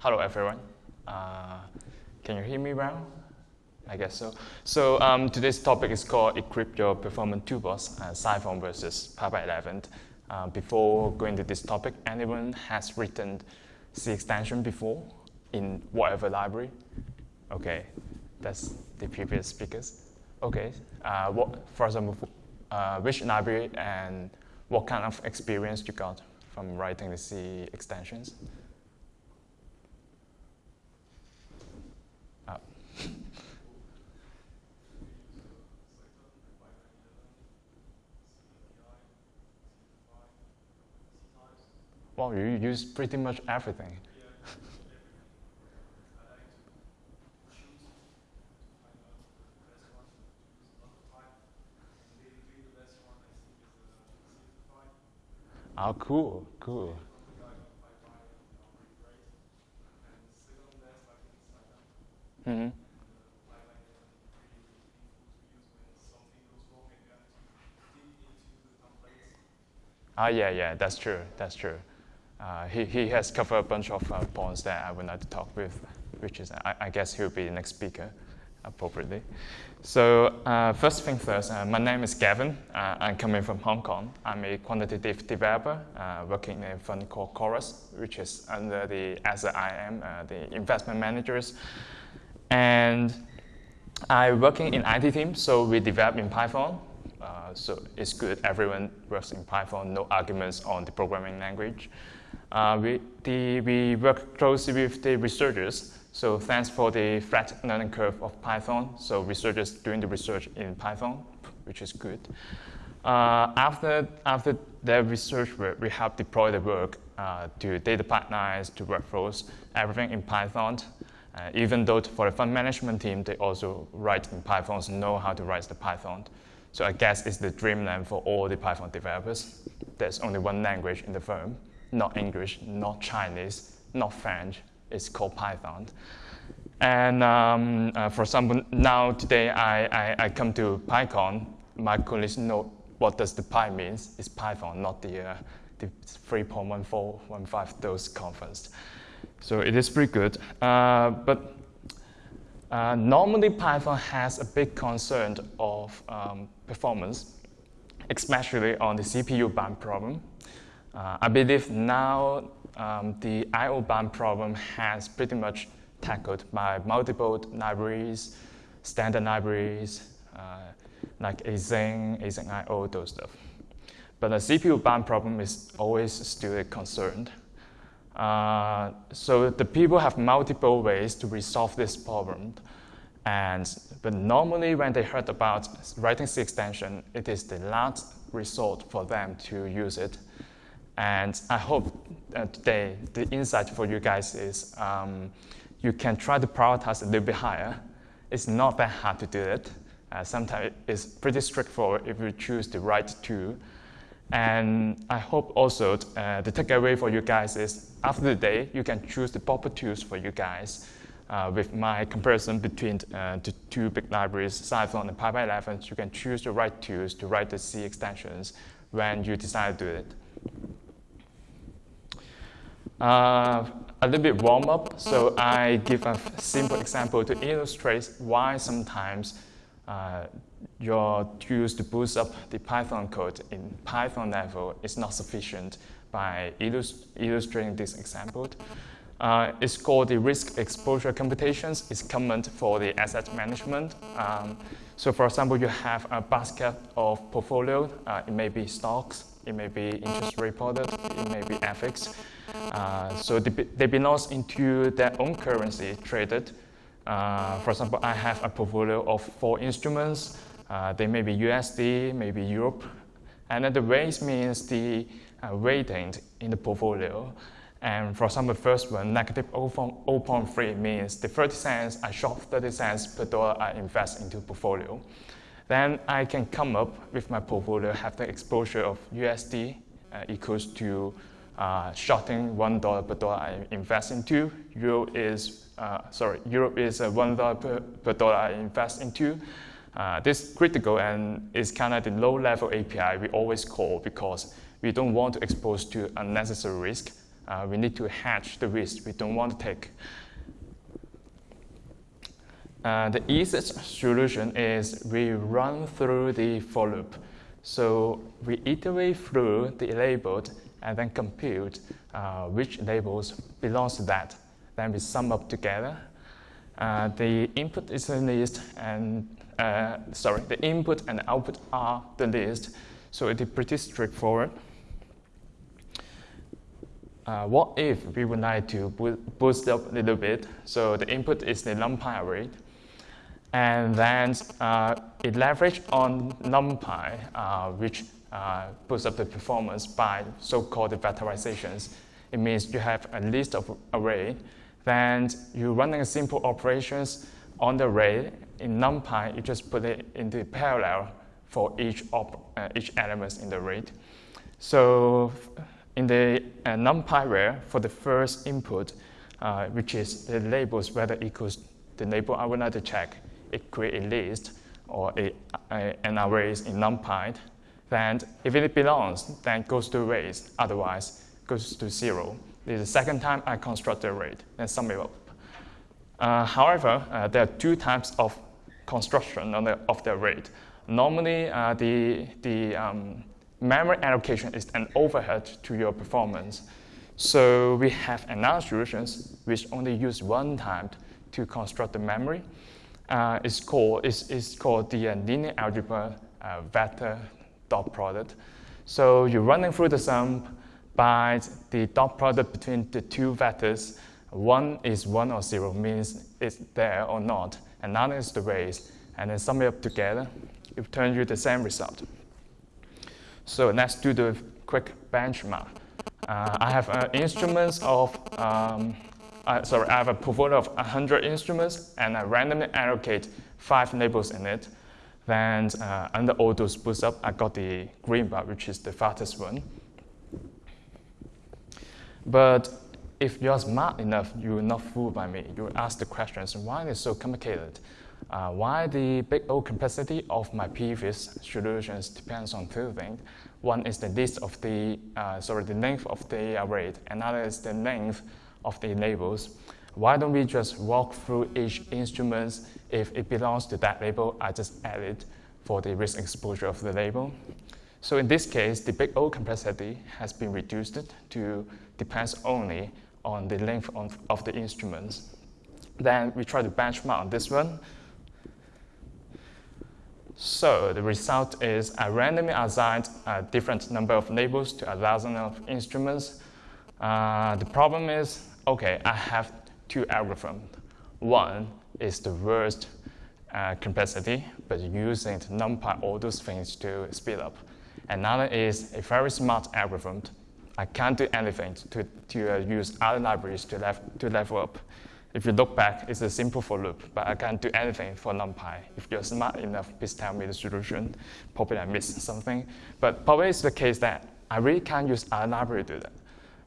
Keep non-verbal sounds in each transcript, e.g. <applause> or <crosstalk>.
Hello, everyone. Uh, can you hear me well? I guess so. So um, today's topic is called Equip Your Performance Toolbox, uh, Cython versus pybind11. Uh, before going to this topic, anyone has written C extension before in whatever library? Okay, that's the previous speakers. Okay, uh, what, for example, uh, which library and what kind of experience you got from writing the C extensions? Well, you use pretty much everything. Oh, <laughs> cool, cool. Mm-hmm. Ah, yeah, yeah, that's true, that's true. Uh, he, he has covered a bunch of uh, points that I would like to talk with, which is, I, I guess he'll be the next speaker appropriately. So uh, first thing first, uh, my name is Gavin. Uh, I'm coming from Hong Kong. I'm a quantitative developer uh, working in a fund called Chorus, which is under the Asset IM, uh, the investment managers. And I'm working in IT team, so we develop in Python. So it's good, everyone works in Python, no arguments on the programming language. We, the, we work closely with the researchers so thanks for the flat learning curve of Python. So researchers doing the research in Python, which is good. Uh, after, after the research work, we have deployed the work uh, to data pipelines, to workflows, everything in Python. Uh, even though for the fund management team, they also write in Python, so know how to write the Python. So I guess it's the dreamland for all the Python developers. There's only one language in the firm, not English, not Chinese, not French, it's called Python. And um, uh, for example, now today I, I, I, come to PyCon, my colleagues know what does the Py means. It's Python, not the, uh, the 3.1415 those conference. So it is pretty good. Uh, but uh, normally Python has a big concern of um, performance, especially on the CPU bound problem. Uh, I believe now um, the I.O. bound problem has pretty much tackled by multiple libraries, standard libraries, uh, like Async, Async I.O., those stuff. But the CPU bound problem is always still a concern. Uh, so the people have multiple ways to resolve this problem. And, but normally when they heard about writing C extension, it is the last resort for them to use it. And I hope uh, today the insight for you guys is um, you can try to prioritize a little bit higher. It's not that hard to do it. Uh, sometimes it's pretty straightforward if you choose the right tool. And I hope also uh, the takeaway for you guys is after the day, you can choose the proper tools for you guys. Uh, with my comparison between uh, the two big libraries, Cython and pybind11, you can choose the right tools to write the C extensions when you decide to do it. Uh, a little bit warm up, so I give a simple example to illustrate why sometimes uh, your tools to boost up the Python code in Python level is not sufficient by illust illustrating this example. Uh, it's called the risk exposure computations. It's common for the asset management. Um, so for example, you have a basket of portfolio. Uh, it may be stocks, it may be interest rate product, it may be FX. Uh, so they, they belong into their own currency traded. Uh, for example, I have a portfolio of four instruments. Uh, they may be USD, maybe Europe. And then the rates means the uh, rating in the portfolio. And for example, the first one, negative 0.3 means the 30 cents, I short 30 cents per dollar I invest into portfolio. Then I can come up with my portfolio, have the exposure of USD uh, equals to uh, shorting one dollar per dollar I invest into. Euro is uh, sorry, Europe is uh, one dollar per, per dollar I invest into. Uh, this critical and is kind of the low-level API we always call because we don't want to expose to unnecessary risk. uh, we need to hedge the risk we don't want to take. Uh, the easiest solution is we run through the for loop. So we iterate through the labeled and then compute uh, which labels belongs to that. Then we sum up together. Uh, the input is a list and uh, sorry, the input and output are the list. So it is pretty straightforward. Uh, what if we would like to boost up a little bit? So the input is the NumPy array. And then uh, it leverage on NumPy, uh, which uh, boosts up the performance by so-called vectorizations. It means you have a list of array, then you're running simple operations on the array. In NumPy, you just put it into parallel for each, uh, each element in the array. So in the uh, NumPy array, for the first input, uh, which is the labels whether equals the label I would like to check, it create a list or a, a, an array in NumPy. Then if it belongs, then goes to arrays, otherwise goes to zero. This is the second time I construct the array, then sum it up. Uh, however, uh, there are two types of construction of the, of the array. Normally, uh, the, the um, memory allocation is an overhead to your performance. So we have another solutions which only use one time to construct the memory. Uh, it's called it's, it's called the uh, linear algebra uh, vector dot product. So you're running through the sum by the dot product between the two vectors. One is one or zero, means it's there or not. And another is the raise, and then sum it up together. It returns you the same result. So let's do the quick benchmark. Uh, I have uh, instruments of um, uh, sorry, I have a portfolio of 100 instruments, and I randomly allocate five labels in it. Then uh, under all those boost up, I got the green bar, which is the fastest one. But if you're smart enough, you will not fooled by me. You ask the questions, why is it so complicated? Uh, why the big O complexity of my previous solutions depends on two things. One is the list of the, uh, sorry, the length of the array. Another is the length of the labels. Why don't we just walk through each instrument? If it belongs to that label, I just add it for the risk exposure of the label. So in this case, the big O complexity has been reduced to depends only on the length of, the instruments. Then we try to benchmark on this one. So the result is I randomly assigned a different number of labels to a dozen of instruments. Uh, the problem is okay, I have two algorithms. One is the worst uh, complexity, but using NumPy, all those things to speed up. Another is a very smart algorithm. I can't do anything to, to uh, use other libraries to, lev to level up. If you look back, it's a simple for loop, but I can't do anything for NumPy. If you're smart enough, please tell me the solution. Probably I missed something. But probably it's the case that I really can't use other library to do that.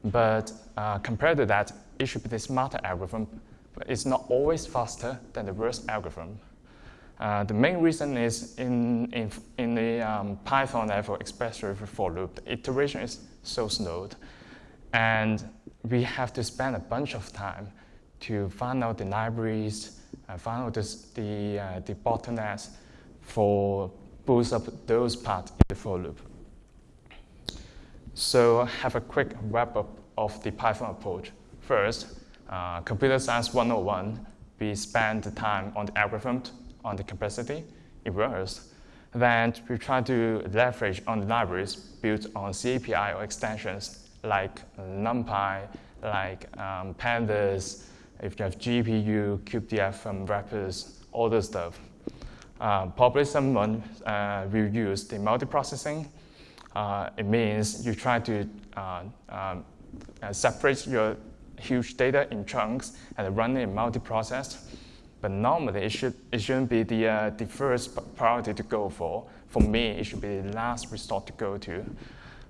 But uh, compared to that, it should be the smarter algorithm, but it's not always faster than the worst algorithm. Uh, the main reason is in, in, in the um, Python level, especially for loop, the iteration is so slow. And we have to spend a bunch of time to find out the libraries, uh, find out this, the, uh, the bottlenecks for boost up those parts in the for loop. So have a quick wrap up of the Python approach. First, uh, computer science 101, we spend the time on the algorithm, on the complexity. It works. Then we try to leverage on the libraries built on CAPI or extensions like NumPy, like um, pandas, if you have GPU, cuDF, um, wrappers, all this stuff. Uh, probably someone uh, will use the multiprocessing. Uh, it means you try to uh, um, uh, separate your huge data in chunks and run it in multi-process. But normally, it, should, it shouldn't be the, uh, the first priority to go for. For me, it should be the last resort to go to.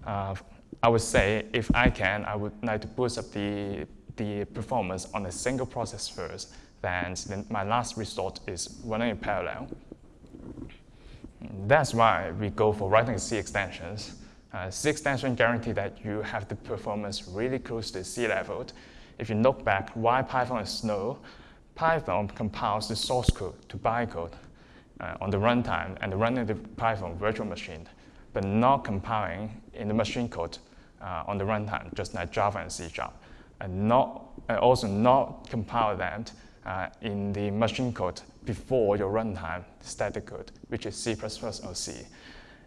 Uh, I would say, if I can, I would like to boost up the, the performance on a single process first. Then my last resort is running in parallel. That's why we go for writing C extensions. Uh, C extension guarantee that you have the performance really close to C level. If you look back why Python is slow, Python compiles the source code to bytecode uh, on the runtime and running the Python virtual machine, but not compiling in the machine code uh, on the runtime, just like Java and C Sharp, and not and also not compile them uh, in the machine code before your runtime static code, which is C++ or C.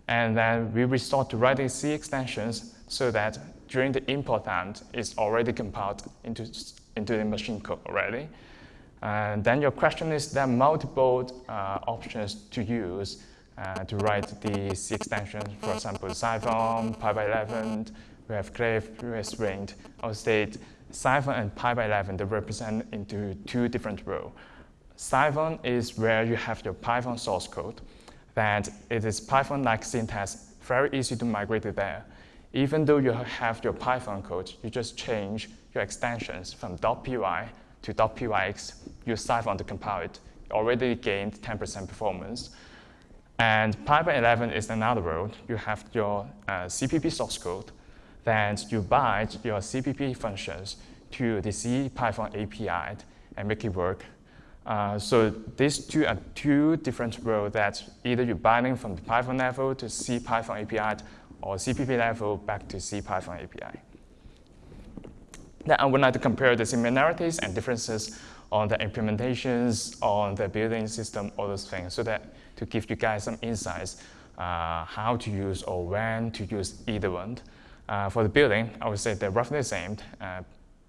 And then we resort to writing C extensions so that during the import time, it's already compiled into, into the machine code already. And then your question is there are multiple uh, options to use uh, to write the C extensions, for example, Cython, pybind11, we have Cliff, we have SWIG. I would say Cython and pybind11, they represent into two different roles. Cython is where you have your Python source code, that it is Python-like syntax, very easy to migrate to there. Even though you have your Python code, you just change your extensions from .py to .pyx, use Cython to compile it. already gained 10% performance. And PyPy11 is another world. You have your uh, CPP source code, then you bind your CPP functions to the C Python API and make it work. Uh, so these two are two different roles that either you're binding from the Python level to C Python API or CPP level back to C Python API. Then I would like to compare the similarities and differences on the implementations, on the building system, all those things, so that to give you guys some insights uh, how to use or when to use either one. Uh, for the building, I would say they're roughly the same. Uh,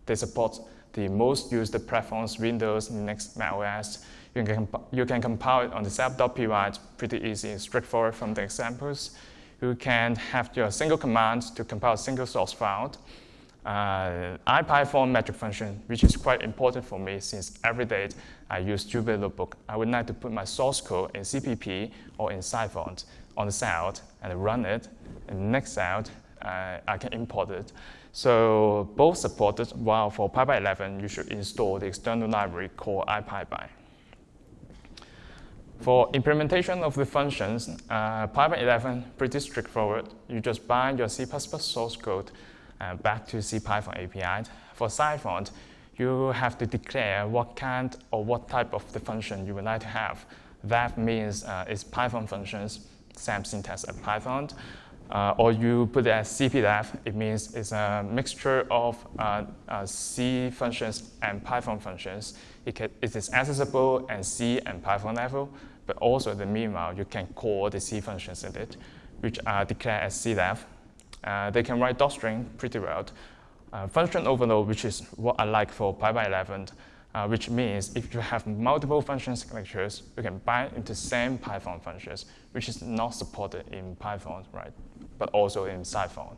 they support the most used platforms, Windows, Linux, macOS. You can, you can compile it on the setup.py. It's pretty easy, and straightforward from the examples. You can have your single command to compile a single source file. Uh, IPython magic function, which is quite important for me since every day I use Jupyter Notebook. I would like to put my source code in CPP or in Cython on the cell and run it. And next cell, uh, I can import it. So both supported, while for pybind11, you should install the external library called ipybind. For implementation of the functions, uh, pybind11 pretty straightforward. You just bind your C++ source code uh, back to CPython API. For Cython, you have to declare what kind or what type of the function you would like to have. That means uh, it's Python functions, same syntax as Python uh, or you put it as CPDEF, it means it's a mixture of uh, uh, C functions and Python functions. It, can, it is accessible at C and Python level, but also in the meanwhile, you can call the C functions in it, which are declared as CDEF. Uh, they can write docstring pretty well. Uh, function overload, which is what I like for pybind11, uh, which means if you have multiple function signatures, you can bind into same Python functions, which is not supported in Python, right? But also in Cython.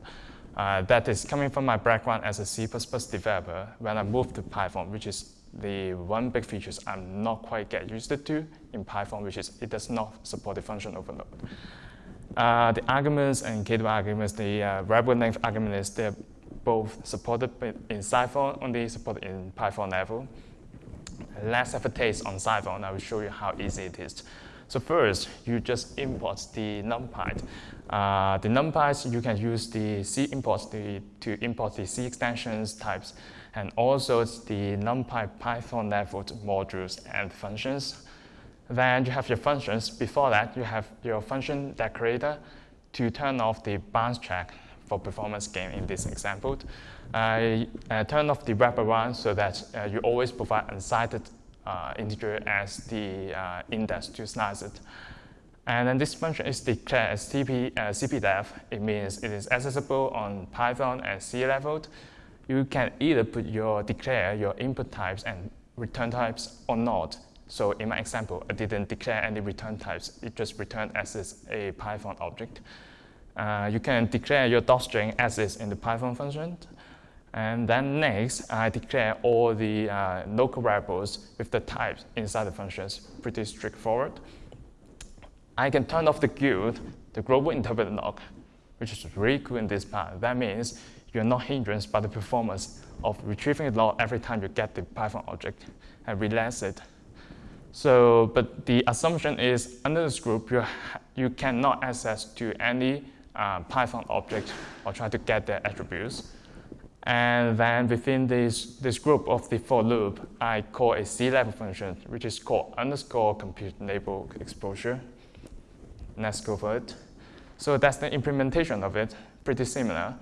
Uh, that is coming from my background as a C++ developer. When I moved to Python, which is the one big feature I'm not quite get used to in Python, which is it does not support the function overload. Uh, the arguments and keyword arguments, the uh, variable length arguments, they're both supported in Cython, only supported in Python level let's have a taste on Cython. I will show you how easy it is. So first, you just import the NumPy. Uh, the NumPy, you can use the C imports to, to import the C extensions types and also the NumPy Python level modules and functions. Then you have your functions. Before that, you have your function decorator to turn off the bounds check for performance gain in this example. Uh, uh, turn off the wraparound so that uh, you always provide unsighted integer as the uh, index to slice it. And then this function is declared as CP, uh. It means it is accessible on Python and C level. You can either put your declare your input types and return types or not. So in my example, I didn't declare any return types. It just returned as is a Python object. Uh, you can declare your docstring as is in the Python function. And then next, I declare all the uh, local variables with the types inside the functions. Pretty straightforward. I can turn off the GILD, the global interpreter lock, which is really cool in this part. That means you're not hindered by the performance of retrieving the log every time you get the Python object and relax it. So, but the assumption is under this group, you, you cannot access to any uh, Python object or try to get their attributes. And then within this, this group of the for loop, I call a C-level function, which is called underscore compute label exposure. Let's go for it. So that's the implementation of it, pretty similar.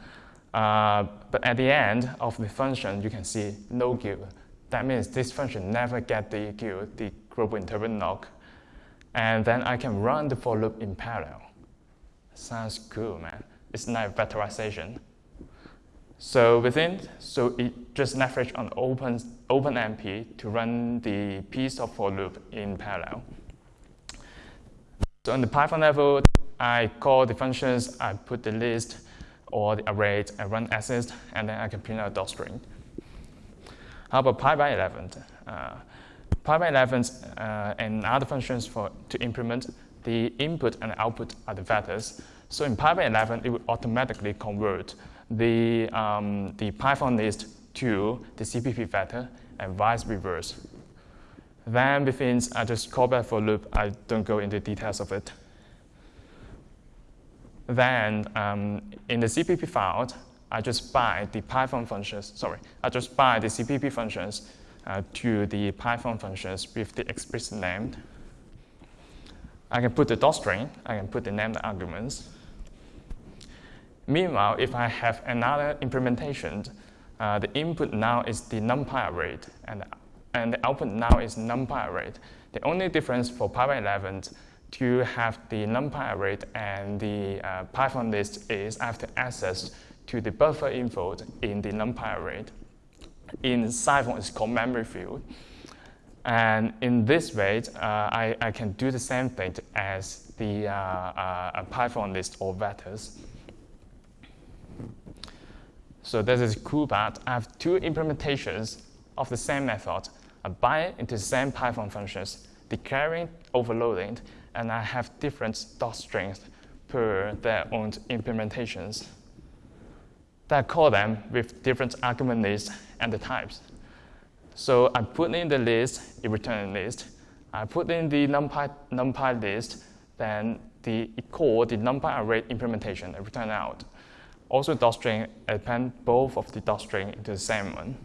Uh, but at the end of the function, you can see no GIL. That means this function never get the GIL, the global interpret lock. And then I can run the for loop in parallel. Sounds cool, man. It's like vectorization. So within, so it just leverage on open, OpenMP to run the piece of for loop in parallel. So on the Python level, I call the functions, I put the list or the array, I run assist, and then I can print out docstring. How about pybind11? Uh, pybind11 uh, and other functions for to implement the input and output are the vectors. So in pybind11, it will automatically convert the, um, the Python list to the CPP vector and vice versa. Then within, I just call back for loop. I don't go into details of it. Then um, in the CPP file, I just bind the Python functions, sorry, I just bind the CPP functions uh, to the Python functions with the explicit name. I can put the docstring, I can put the named arguments. Meanwhile, if I have another implementation, uh, the input now is the numpy array, and, and the output now is numpy array. The only difference for pybind11 to have the numpy array and the uh, Python list is to access to the buffer info in the numpy array. In Cython, it's called memoryview. And in this way, uh, I, I can do the same thing as the uh, uh, Python list or vectors. So this is cool but I have two implementations of the same method. I bind into the same Python functions, declaring overloading, and I have different docstrings per their own implementations. Then I call them with different argument lists and the types. So I put in the list, it returns list. I put in the numpy, numpy list, then the it call the numpy array implementation and return out. Also docstring append both of the docstring into the same one.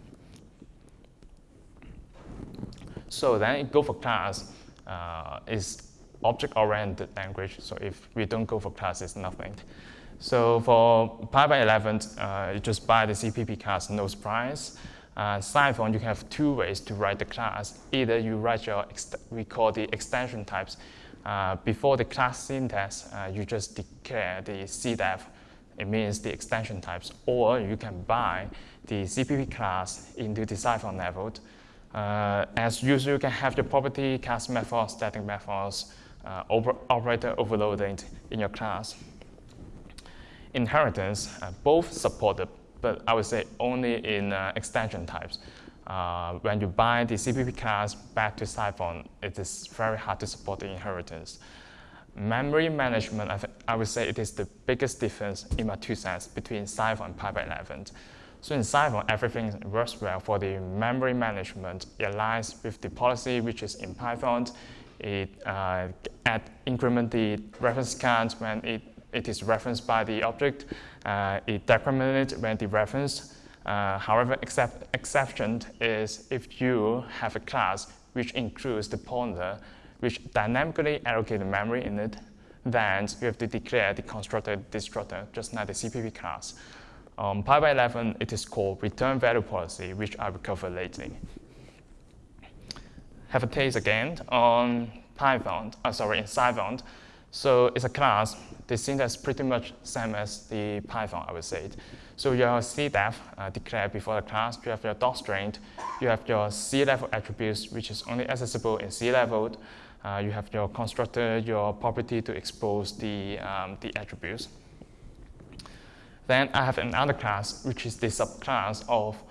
So then go for class uh, is object-oriented language. So if we don't go for class, it's nothing. So for pybind11, uh, you just buy the CPP class, no surprise. Uh, Cython, you have two ways to write the class. Either you write your, we call the extension types. Uh, before the class syntax, uh, you just declare the CDEF it means the extension types, or you can buy the CPP class into the Cython level. Uh, as usual, you can have the property, class methods, static methods, uh, over, operator overloading in your class. Inheritance, uh, both supported, but I would say only in uh, extension types. Uh, when you buy the CPP class back to Cython, it is very hard to support the inheritance. Memory management, I, I, would say it is the biggest difference in my two cents between Cython and pybind11. So in Cython, everything works well for the memory management. It aligns with the policy which is in Python. It uh, add, increment the reference count when it, it is referenced by the object. Uh, it decrement it when the reference. Uh, however, except, exception is if you have a class which includes the pointer which dynamically allocate the memory in it, then you have to declare the constructor destructor, just like the CPP class. Um, pybind11, it is called return value policy, which I will cover later. Have a taste again on Python, uh, sorry, in Cython. So it's a class. The syntax pretty much same as the Python, I would say. So your CDEF uh, declared before the class, you have your docstring, you have your C-level attributes, which is only accessible in C-level, uh, you have your constructor, your property to expose the, um, the attributes. Then I have another class, which is the subclass of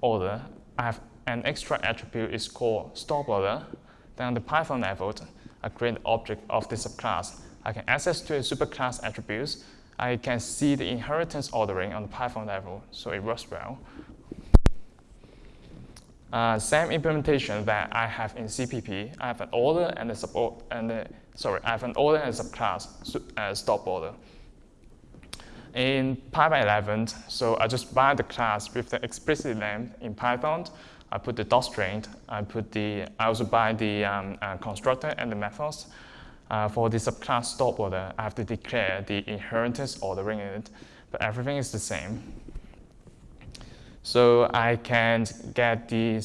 order. I have an extra attribute is called stop order. Then on the Python level, I create an object of the subclass. I can access to a superclass attributes. I can see the inheritance ordering on the Python level, so it works well. Uh, same implementation that I have in CPP. I have an order and a sub and a, sorry, I have an order and a subclass uh, stop order. In pybind11, so I just bind the class with the explicit name in Python. I put the docstring. I put the. I also bind the um, uh, constructor and the methods. Uh, for the subclass stop order, I have to declare the inheritance ordering in it, but everything is the same. So I can get the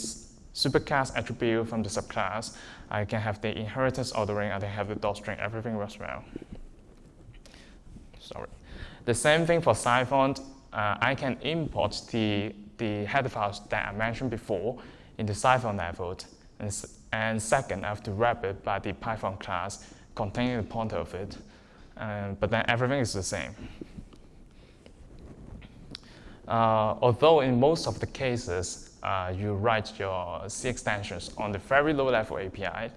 superclass attribute from the subclass. I can have the inheritance ordering. I can have the docstring. Everything works well. Sorry. The same thing for Cython. Uh, I can import the, the header files that I mentioned before into Cython level. And, and second, I have to wrap it by the Python class containing the pointer of it. Uh, but then everything is the same. Uh, although in most of the cases, uh, you write your C extensions on the very low level API,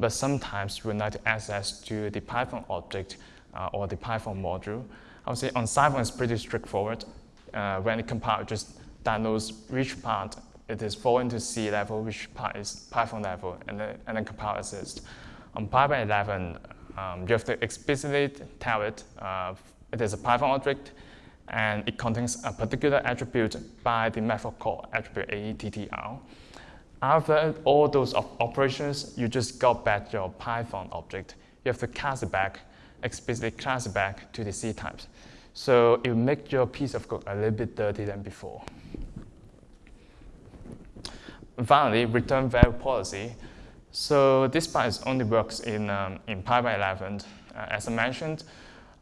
but sometimes you will need access to the Python object uh, or the Python module. I would say on Cython it's pretty straightforward. Uh, when it compiles, just diagnose which part it is falling to C level, which part is Python level, and then, and then compile assist. On pybind11, um, you have to explicitly tell it uh, it is a Python object, and it contains a particular attribute by the method called attribute attr. After all those operations, you just got back your Python object. You have to cast it back, explicitly cast it back to the C types. So it will make your piece of code a little bit dirty than before. Finally, return value policy. So this part only works in, um, in pybind11. Uh, as I mentioned,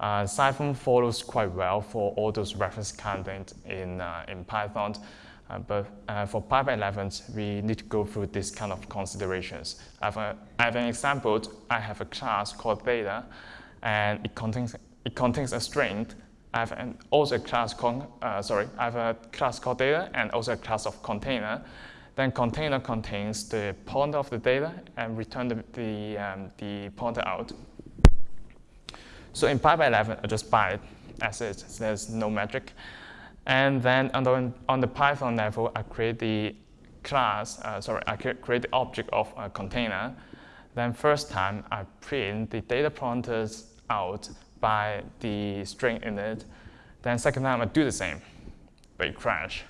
uh, Cython follows quite well for all those reference content in, uh, in Python. Uh, but uh, for 11, we need to go through this kind of considerations. I have, have an example. I have a class called data, and it contains, it contains a string. I have an, also a class called, uh, sorry, I have a class called data and also a class of container. Then container contains the pointer of the data and return the, the, um, the pointer out. So in pybind11, I just buy it as is. There's no magic. And then on the, on the Python level, I create the class, uh, sorry, I create the object of a container. Then first time, I print the data pointers out by the string in it. Then second time, I do the same, but it crash.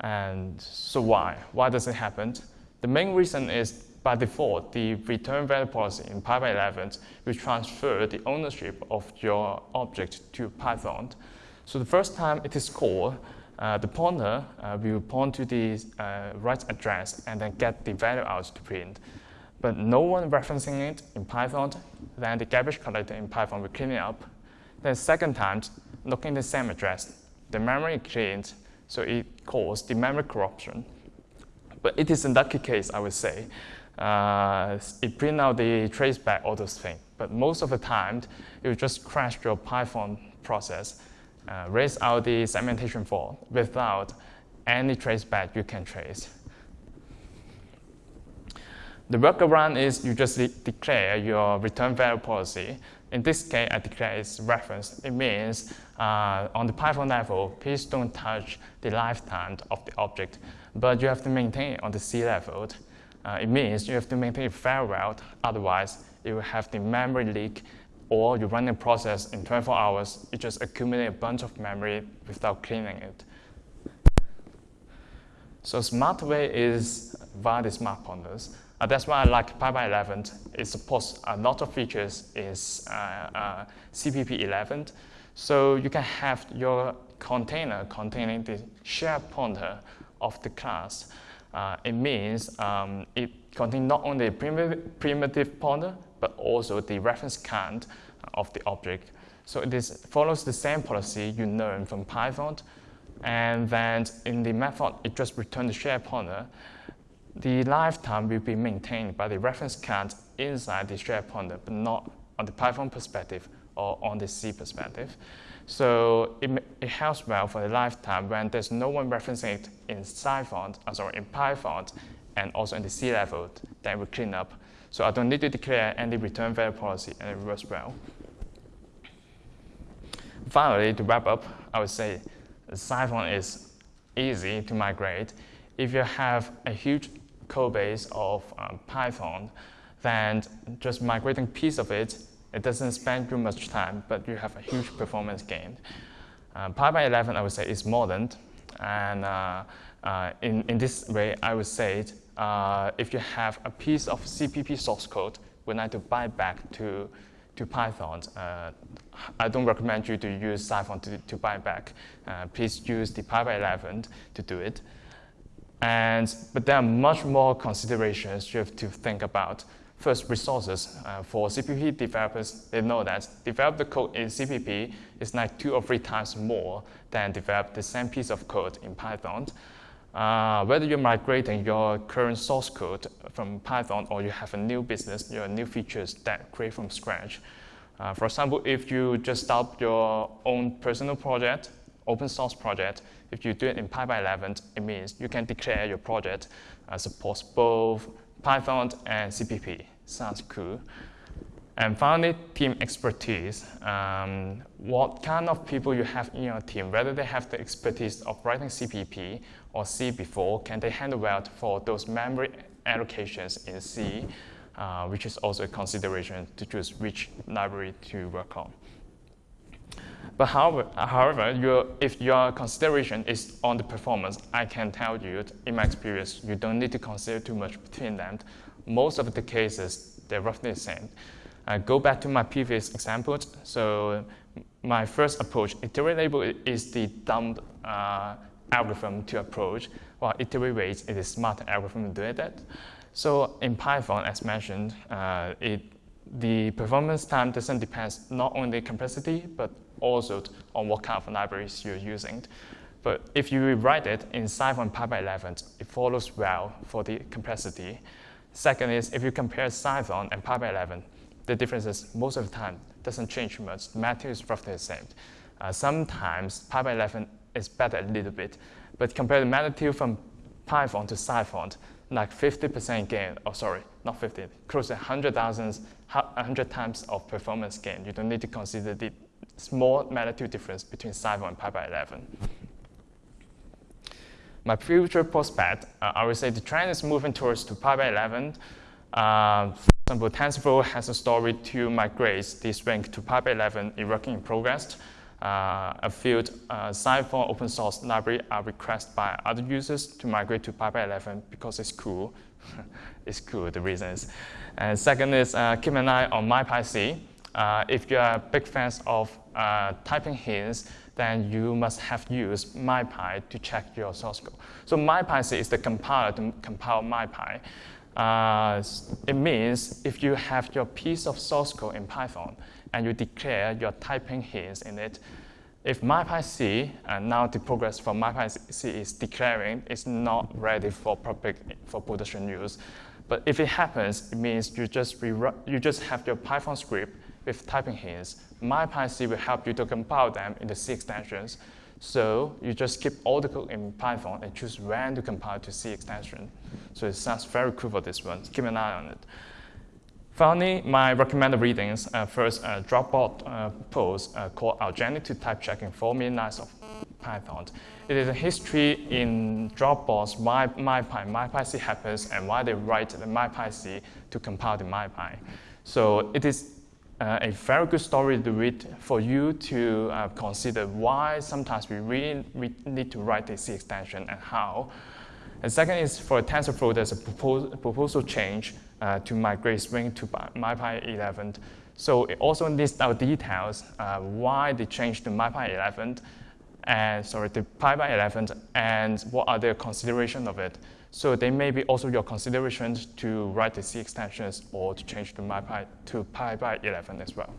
And so why? Why does it happen? The main reason is by default, the return value policy in pybind11 will transfer the ownership of your object to Python. So the first time it is called, uh, the pointer uh, will point to the uh, right address and then get the value out to print. But no one referencing it in Python, then the garbage collector in Python will clean it up. Then second time, looking the same address, the memory cleaned, so it caused the memory corruption. But it is a lucky case, I would say. Uh, it print out the traceback, all those things. But most of the time, it just crash your Python process, uh, raise out the segmentation fault without any traceback you can trace. The workaround is you just de declare your return value policy. In this case, I declare its reference. It means uh, on the Python level, please don't touch the lifetime of the object, but you have to maintain it on the C level. Uh, it means you have to maintain it very well, otherwise you will have the memory leak or you run a process in 24 hours, you just accumulate a bunch of memory without cleaning it. So smart way is via the smart pointers. Uh, that's why I like pybind11. It supports a lot of features is uh, uh, CPP 11. So you can have your container containing the shared pointer of the class. Uh, it means um, it contains not only primitive, primitive pointer, but also the reference count of the object. So it is, follows the same policy you learn from Python. And then in the method, it just returns the shared pointer the lifetime will be maintained by the reference count inside the shared pointer, but not on the Python perspective or on the C perspective. So it, it helps well for the lifetime when there's no one referencing it in Cython, uh, sorry, in Python, and also in the C level, then we clean up. So I don't need to declare any return value policy, and it works well. Finally, to wrap up, I would say Cython is easy to migrate. If you have a huge code base of um, Python, then just migrating piece of it, it doesn't spend too much time, but you have a huge performance gain. Uh, pybind11, I would say, is modern. And uh, uh, in, in this way, I would say uh, if you have a piece of CPP source code, we need to buy back to, to Python. Uh, I don't recommend you to use Cython to, to buy back. Uh, please use the pybind11 to do it. And, but there are much more considerations you have to think about. First, resources. Uh, for CPP developers, they know that develop the code in CPP is like two or three times more than develop the same piece of code in Python. Uh, whether you're migrating your current source code from Python or you have a new business, your new features that create from scratch. Uh, for example, if you just start your own personal project, open source project, if you do it in pybind11, it means you can declare your project uh, supports both Python and CPP. Sounds cool. And finally, team expertise. Um, what kind of people you have in your team, whether they have the expertise of writing CPP or C before, can they handle well for those memory allocations in C, uh, which is also a consideration to choose which library to work on. But however, however your, if your consideration is on the performance, I can tell you, in my experience, you don't need to consider too much between them. Most of the cases, they're roughly the same. I go back to my previous examples. So my first approach, iterate label is the dumb uh, algorithm to approach, while iterate it is smart algorithm to do that. So in Python, as mentioned, uh, it, the performance time doesn't depend not only complexity, but also on what kind of libraries you're using. But if you rewrite it in Cython pybind11, it follows well for the complexity. Second is if you compare Cython and pybind11, the differences most of the time doesn't change much. The matter is roughly the same. Uh, sometimes pybind11 is better a little bit, but compare the magnitude from Python to Cython, like 50% gain, oh sorry, not 50, close to 100,000, 100 times of performance gain. You don't need to consider the small magnitude difference between Cython and pybind11. My future prospect, uh, I would say the trend is moving towards to pybind11. Uh, for example, TensorFlow has a story to migrate this rank to pybind11 in working in progress. Uh, a few uh, Cython open source library are requested by other users to migrate to pybind11 because it's cool. <laughs> it's cool, the reason is. And second is uh, keep an eye on MyPyC. Uh, if you are big fans of uh, typing hints, then you must have used MyPy to check your source code. So MyPy is the compiler to compile MyPy. Uh, it means if you have your piece of source code in Python and you declare your typing hints in it, if MyPyC, and now the progress for MyPyC is declaring it's not ready for public for production use, but if it happens, it means you just, you just have your Python script with typing hints, MyPyC will help you to compile them into C extensions. So you just keep all the code in Python and choose when to compile to C extension. So it sounds very cool for this one. Keep an eye on it. Finally, my recommended readings. Uh, first, a Dropbox uh, post uh, called Algenic to Type Checking 4 Million Lines of Python. It is a history in Dropbox why MyPy, MyPyC happens and why they write the MyPyC to compile the MyPy. So it is uh, a very good story to read for you to uh, consider why sometimes we really we need to write the C extension and how. And second is for TensorFlow, there's a proposal, proposal change uh, to migrate Spring to MyPy 11. So it also lists out details uh, why they changed to MyPy 11 and sorry, to pybind11 and what are the consideration of it. So they may be also your considerations to write the C extensions or to change to MyPy to pybind11 as well.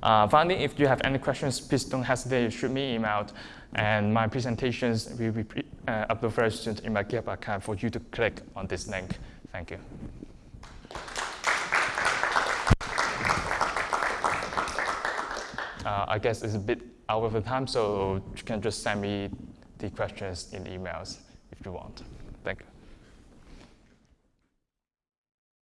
Uh, finally, if you have any questions, please don't hesitate to shoot me email. And my presentations will be uh, uploaded very soon in my GitHub account for you to click on this link. Thank you. Uh, I guess it's a bit out of the time, so you can just send me the questions in emails if you want.